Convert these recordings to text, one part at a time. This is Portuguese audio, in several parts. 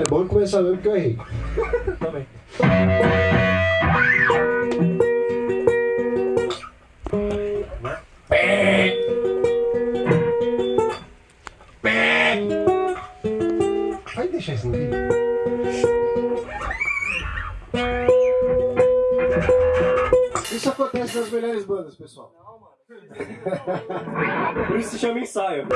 É bom começar mesmo porque eu errei. Também. Vai deixar isso no vídeo. Isso acontece nas melhores bandas, pessoal. Não, mano. Por isso se chama ensaio.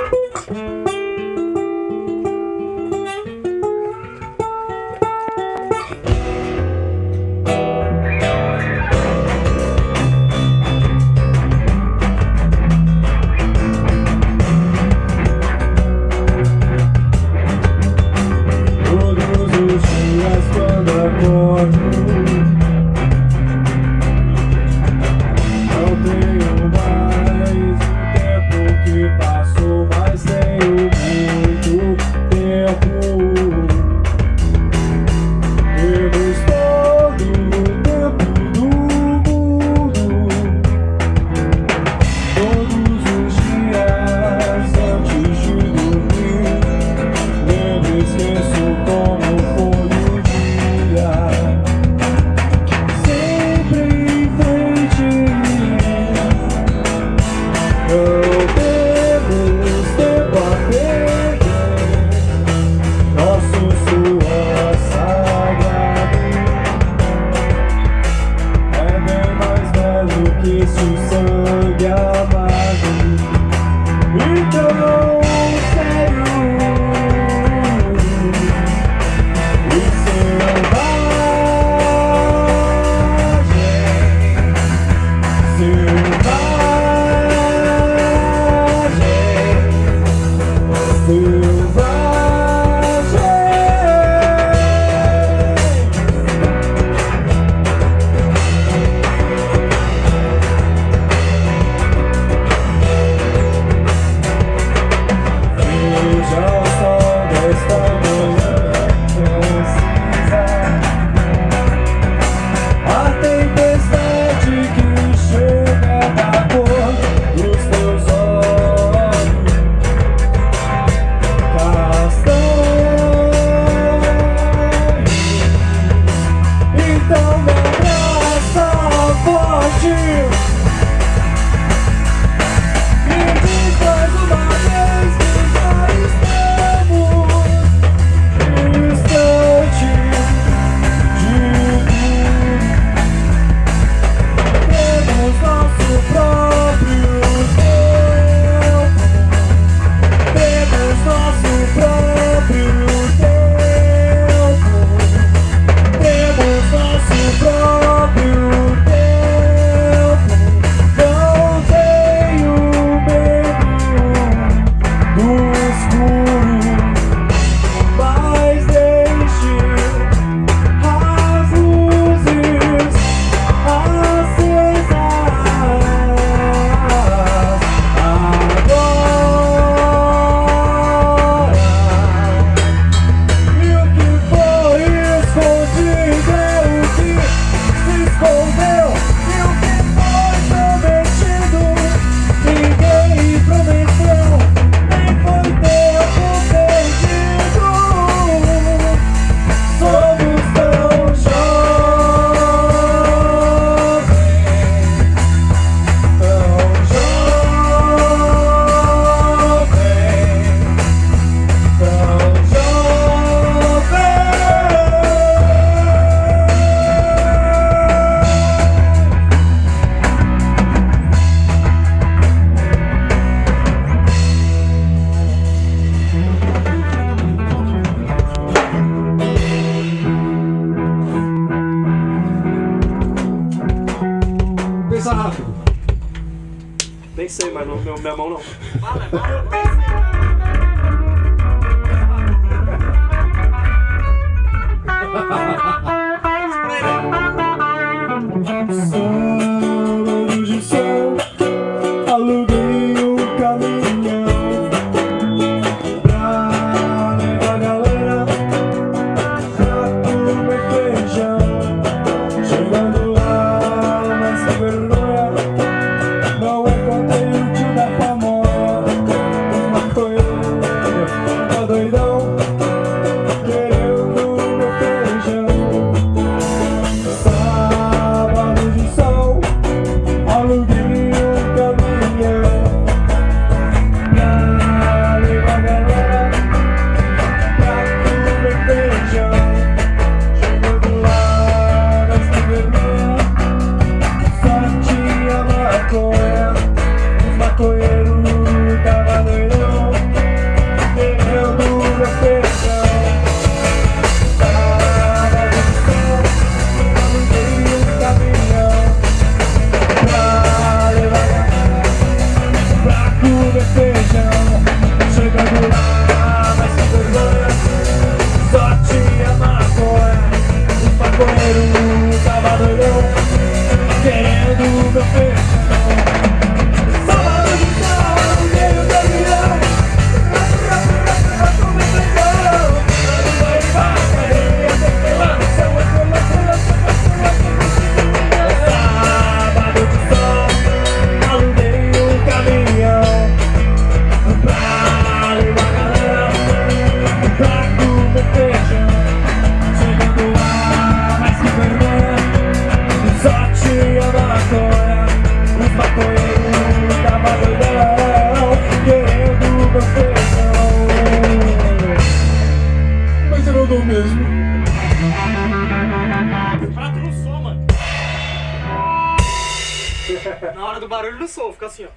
não, não, minha mão não. Fala, fala. Na hora do barulho do som, fica assim, ó.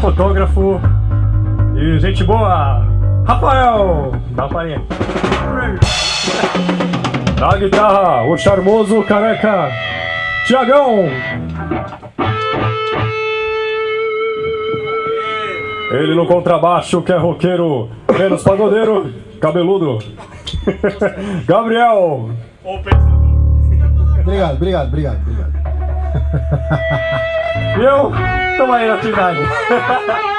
fotógrafo e gente boa, Rafael da Farinha. Na guitarra, o charmoso careca, Tiagão. Ele no contrabaixo, que é roqueiro, menos pagodeiro, cabeludo. Gabriel. Obrigado, obrigado, obrigado, obrigado. E eu? estão aí na cidade.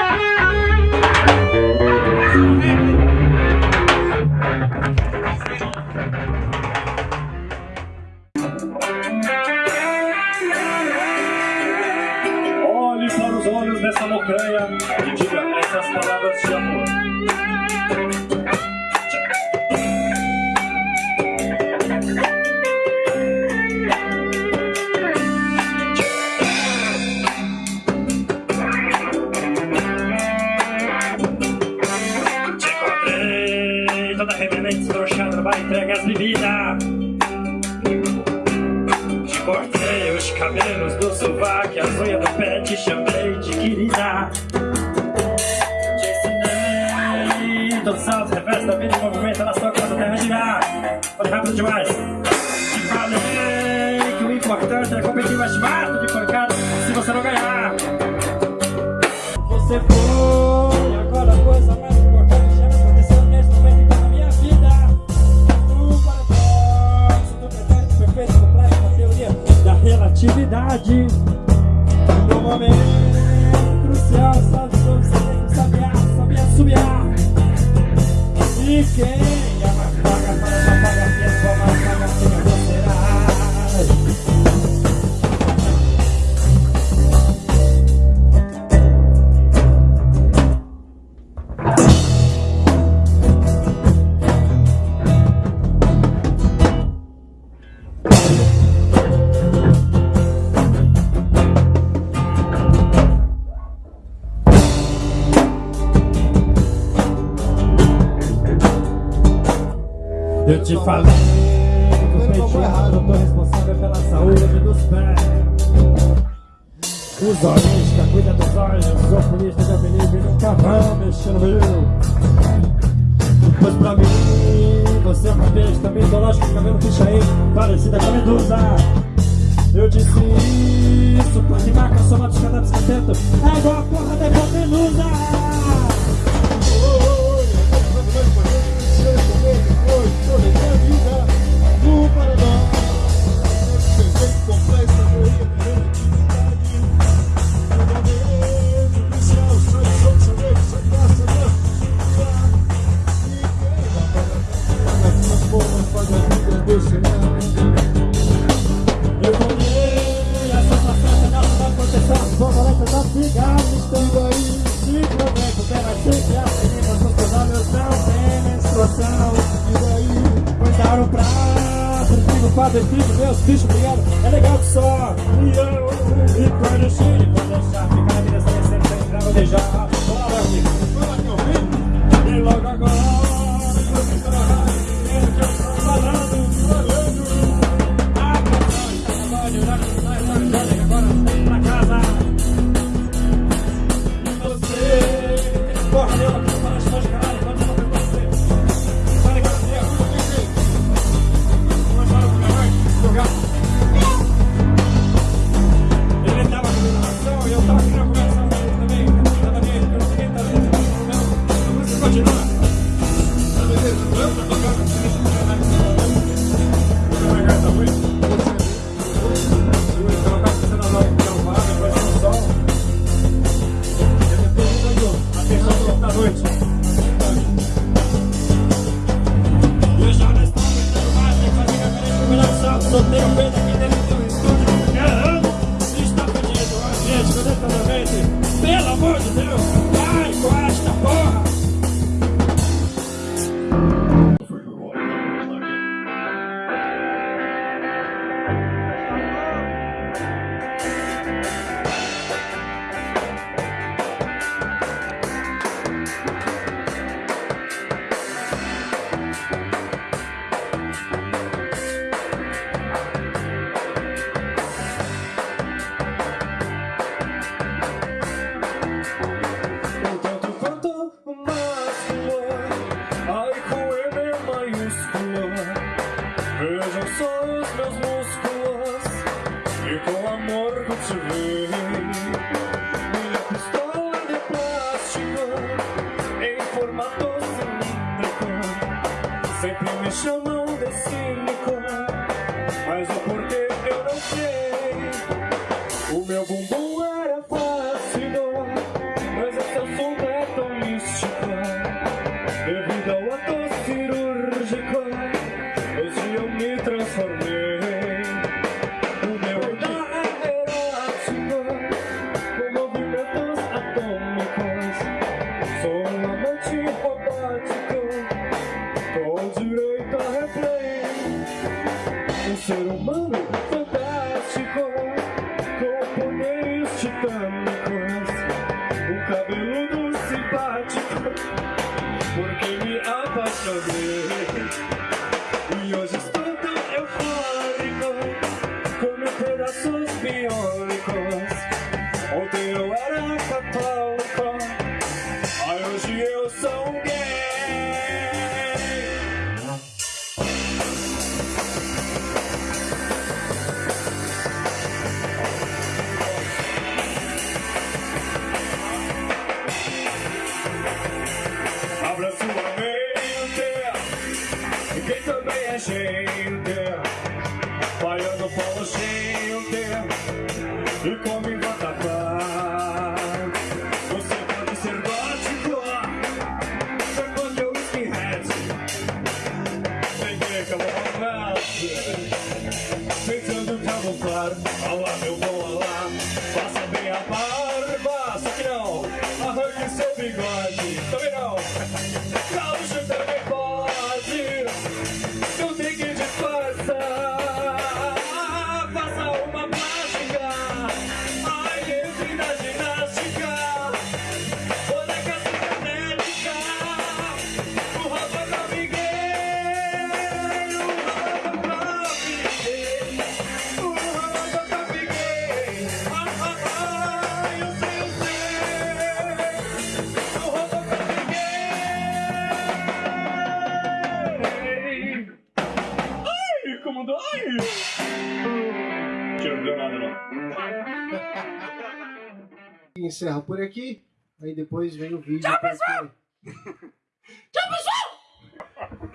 Foi rápido demais. Te falei que o importante é competir mais mato de pancada se você não ganhar. Você foi, agora a coisa mais importante já me aconteceu neste momento então, na minha vida. Do paradoxo, do pretérito perfeito, complexo, da teoria da relatividade. No momento crucial, sabe, sobre, saber, saber, saber, subir. E quem? Pois pra mim, você é uma besta mitológica, cabelo ficha aí, parecida com a medusa. Eu disse isso, pode marca, soma dos cadáveres que É igual a porra da hipotenusa. so therapist. yours. E encerra por aqui. Aí depois vem o vídeo. Tchau, porque- pessoal!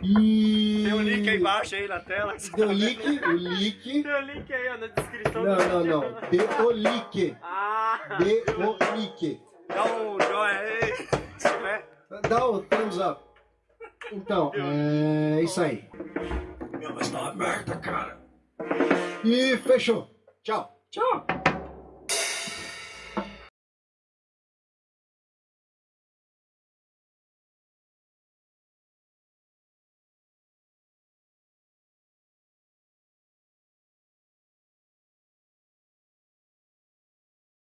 E... Tem o link aí embaixo aí na tela. Deu link, o link. Tem o link aí ó, na descrição Não, do não, vídeo. não. Dê o link. Ah, Dê o link. dá um joinha aí, se tiver. Dá o thumbs up. Então, é isso aí. Meu, mas tá uma merda, cara. E fechou. Tchau. Tchau.